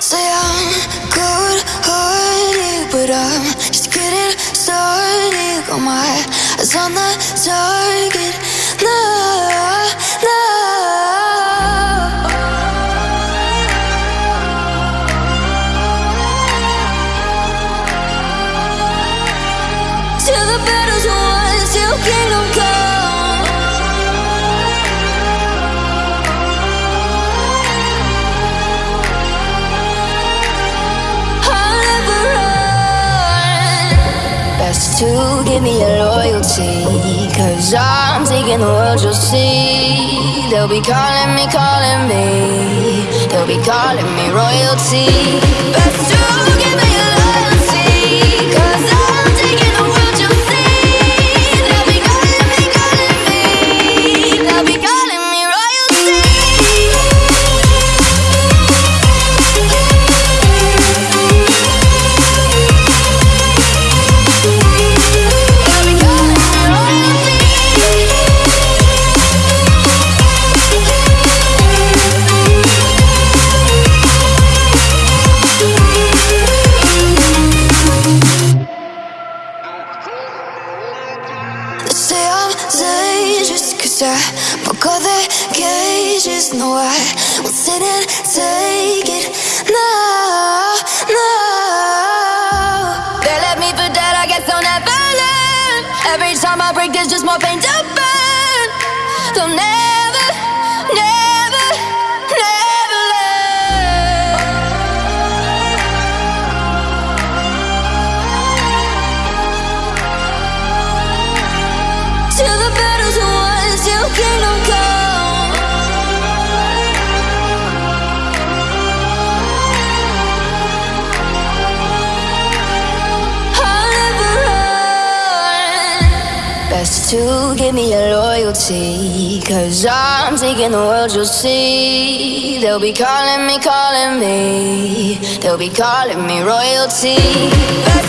Say I'm cold hearted, but I'm just getting started. Got my eyes on the target. No, no. To give me your loyalty. Cause I'm taking the world, you'll see. They'll be calling me, calling me. They'll be calling me royalty. Best to I'm cause I broke all the cages No, I won't sit and take it. No, no. They left me for dead, I guess I'll never learn. Every time I break, there's just more pain to burn. They'll Best to give me your loyalty. Cause I'm taking the world, you'll see. They'll be calling me, calling me. They'll be calling me royalty.